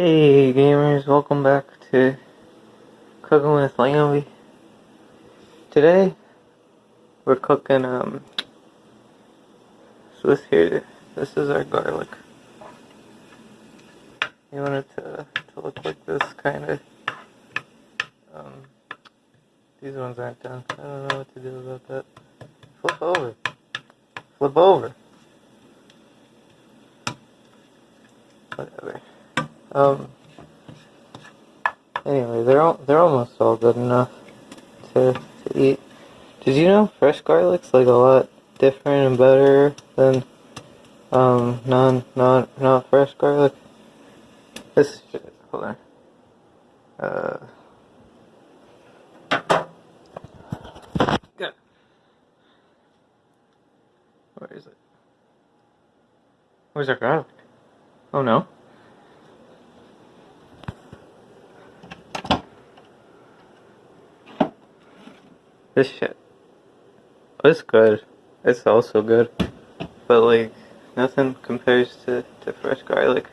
Hey gamers, welcome back to Cooking with Lambie. Today we're cooking um so this here this is our garlic. You want it to, to look like this kinda. Um these ones aren't done. I don't know what to do about that. Flip over. Flip over. Whatever. Um. Anyway, they're all, they're almost all good enough to to eat. Did you know fresh garlic's like a lot different and better than um non non not fresh garlic? This shit. Hold on. Uh. Good. Where is it? Where's our garlic? Oh no. This shit. It's good. It's also good. But like, nothing compares to, to fresh garlic.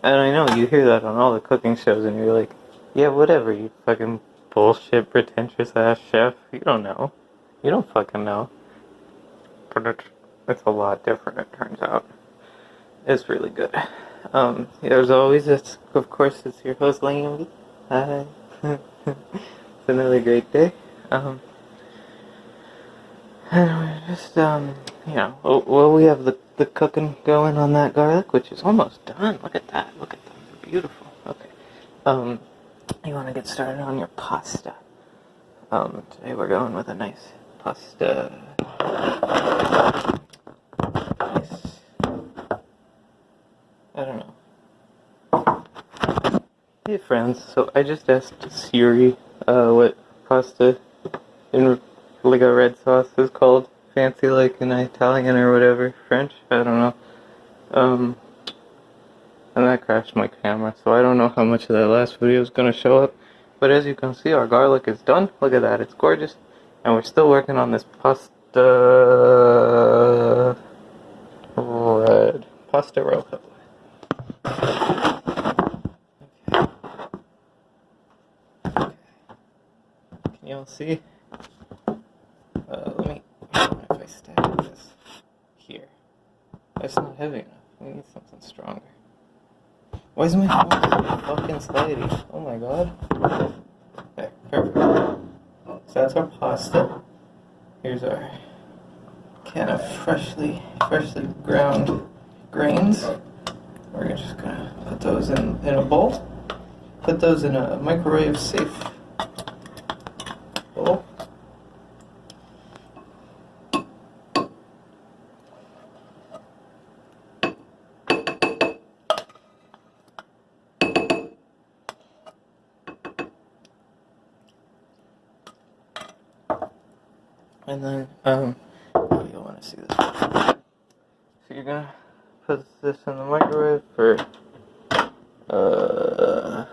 And I know you hear that on all the cooking shows and you're like, yeah, whatever, you fucking bullshit pretentious ass chef. You don't know. You don't fucking know. But it's, it's a lot different, it turns out. It's really good. Um, as always, it's, of course, it's your host, Laney. Hi. it's another great day. Um, and we're just, um, you know, well, we have the, the cooking going on that garlic, which is almost done. Look at that. Look at that. Beautiful. Okay. Um, you want to get started on your pasta. Um, today we're going with a nice pasta. Nice. I don't know. Hey friends, so I just asked Siri, uh, what pasta in like a red sauce is called. Fancy like in Italian or whatever. French? I don't know. Um, and that crashed my camera, so I don't know how much of that last video is going to show up. But as you can see, our garlic is done. Look at that, it's gorgeous. And we're still working on this pasta... red. Pasta rojo. Okay. Can y'all see? That's not heavy enough. We need something stronger. Why is my phone fucking slidey? Oh my god. Okay, perfect. So that's our pasta. Here's our can of freshly, freshly ground grains. We're just gonna put those in, in a bowl. Put those in a microwave safe bowl. And then, um, oh, you'll want to see this. So you're gonna put this in the microwave for, uh,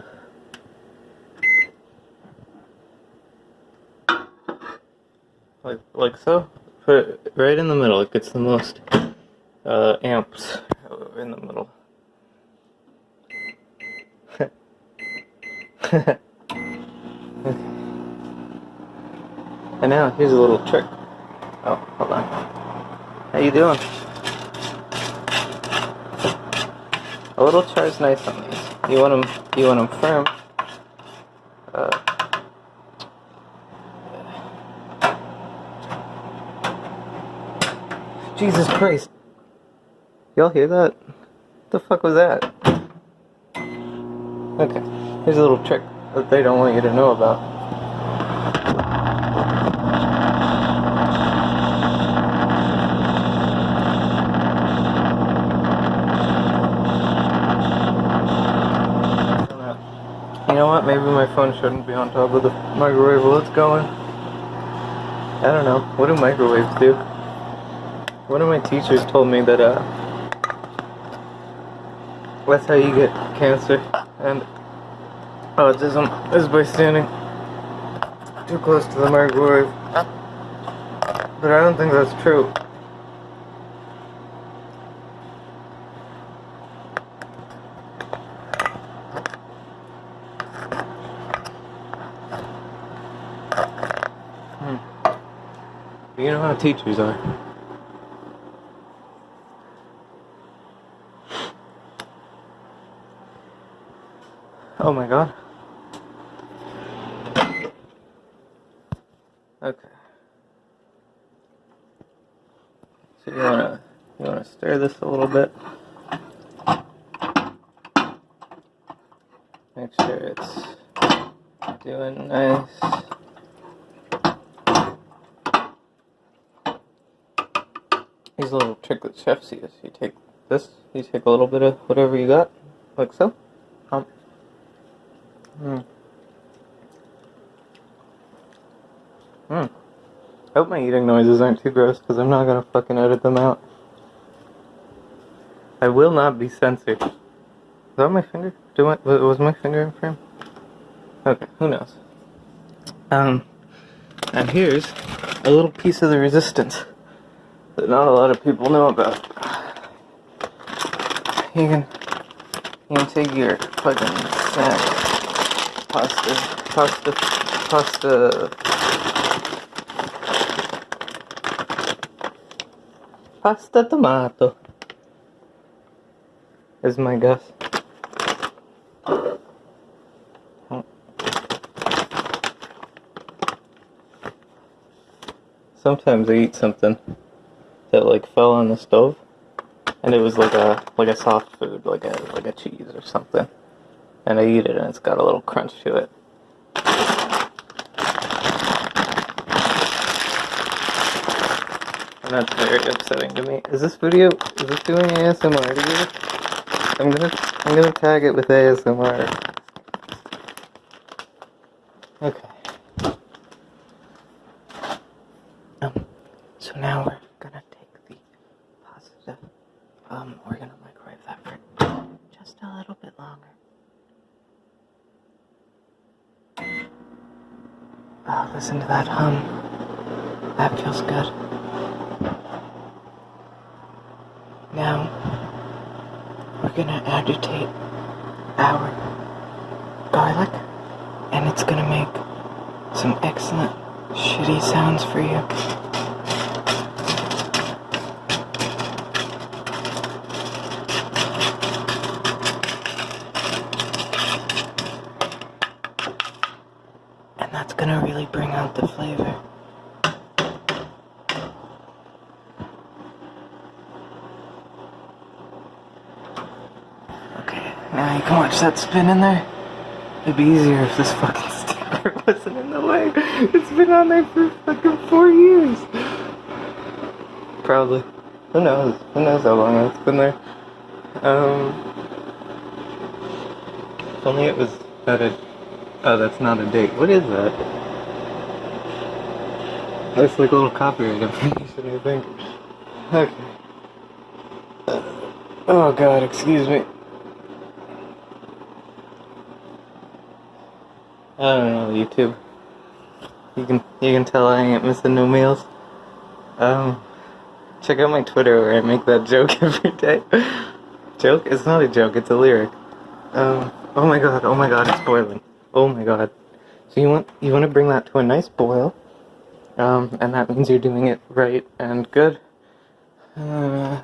like, like so. Put it right in the middle. It gets the most, uh, amps in the middle. And now, here's a little trick. Oh, hold on. How you doing? A little char is nice on these. You want them, you want them firm. Uh, Jesus Christ. Y'all hear that? What the fuck was that? Okay, here's a little trick that they don't want you to know about. You know what? Maybe my phone shouldn't be on top of the microwave while it's going. I don't know. What do microwaves do? One of my teachers told me that, uh, that's how you get cancer and autism is by standing too close to the microwave. But I don't think that's true. You know how teachers are. Oh my god. Okay. So you wanna you wanna stir this a little bit. Make sure it's doing nice. These little tricklet chefs use. You take this, you take a little bit of whatever you got, like so. Um. Hmm. Hmm. I hope my eating noises aren't too gross because I'm not gonna fucking edit them out. I will not be censored. Is that my finger? Do I, was my finger in frame? Okay, who knows? Um, and here's a little piece of the resistance that not a lot of people know about. You can, you can take your fucking snack, pasta, pasta, pasta, pasta tomato is my guess. Sometimes I eat something that like fell on the stove, and it was like a like a soft food, like a like a cheese or something, and I eat it and it's got a little crunch to it. And that's very upsetting to me. Is this video is this doing ASMR to you? I'm gonna I'm gonna tag it with ASMR. Okay. Um, so now we're gonna take the pasta. Um, we're gonna microwave that for just a little bit longer. Oh, listen to that hum. That feels good. Now, we're gonna agitate our garlic, and it's gonna make some excellent shitty sounds for you. And that's gonna really bring out the flavor. You can watch that spin in there. It'd be easier if this fucking sticker wasn't in the way. It's been on there for fucking four years. Probably. Who knows? Who knows how long it's been there? Um. If only it was at a. Oh, that's not a date. What is that? That's like a little copyright information, I think. Okay. Oh god, excuse me. I don't know, YouTube. You can you can tell I ain't missing no meals. Um, check out my Twitter where I make that joke every day. joke? It's not a joke. It's a lyric. Um. Oh my god. Oh my god. It's boiling. Oh my god. So you want you want to bring that to a nice boil. Um, and that means you're doing it right and good. Uh,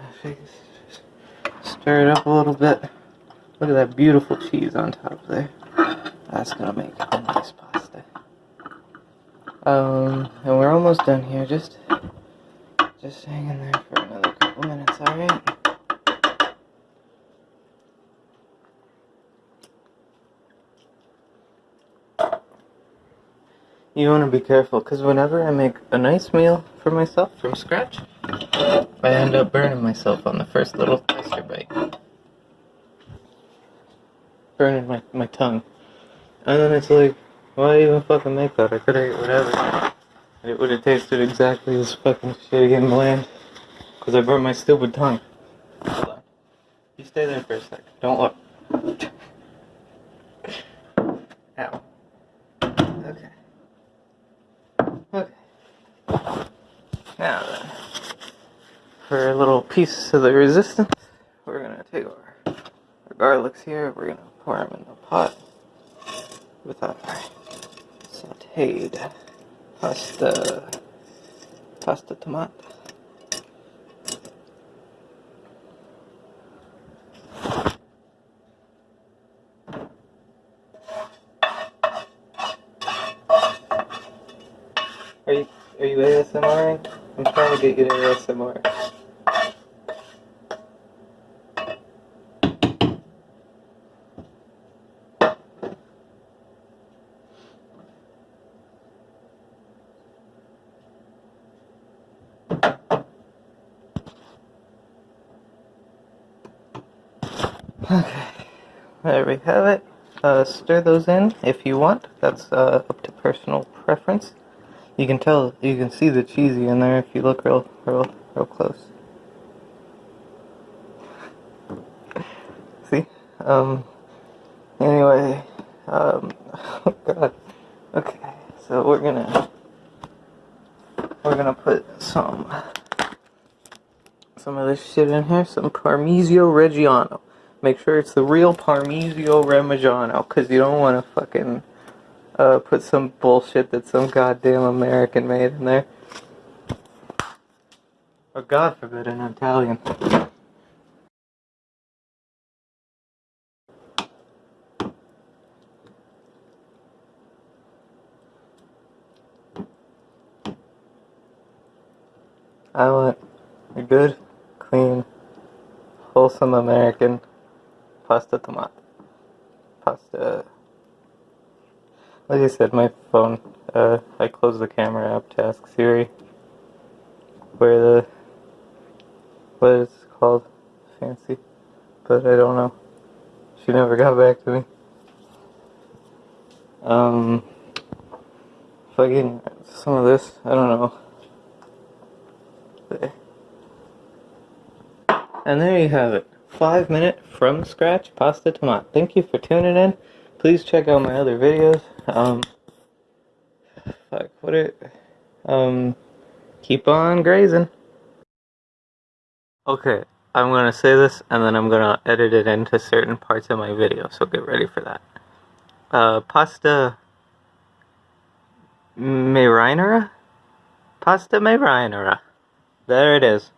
stir it up a little bit. Look at that beautiful cheese on top there. That's gonna make a nice pasta. Um, and we're almost done here. Just, just hang in there for another couple minutes, alright? You want to be careful, because whenever I make a nice meal for myself from scratch, I end up burning myself on the first little taster bite. Burning my, my tongue. And then it's like, why even fucking make that? I could have ate whatever. And it would have tasted exactly as fucking shitty and bland. Because I burnt my stupid tongue. Hold on. You stay there for a sec. Don't look. Ow. Okay. Okay. Now then, for a little piece of the resistance, we're gonna take our, our garlics here, we're gonna pour them in the pot with our sauteed pasta. pasta tomate. Are you are you ASMRing? I'm trying to get you to ASMR. Okay, there we have it. Uh, stir those in if you want. That's uh, up to personal preference. You can tell, you can see the cheesy in there if you look real, real, real close. see? Um, anyway, um, oh god. Okay, so we're gonna, we're gonna put some, some of this shit in here, some Parmigiano Reggiano. Make sure it's the real Parmigiano Reggiano, because you don't want to fucking uh, put some bullshit that some goddamn American made in there. Or God forbid, an Italian. I want a good, clean, wholesome American pasta tomato. Pasta. Like I said, my phone, uh, I closed the camera app to ask Siri where the, what it's called, fancy, but I don't know. She never got back to me. Um, fucking, some of this, I don't know. And there you have it five minute from scratch pasta tomate. Thank you for tuning in. Please check out my other videos. Um, fuck, what it, um, keep on grazing. Okay, I'm gonna say this and then I'm gonna edit it into certain parts of my video, so get ready for that. Uh, pasta marinara? Pasta marinara. There it is.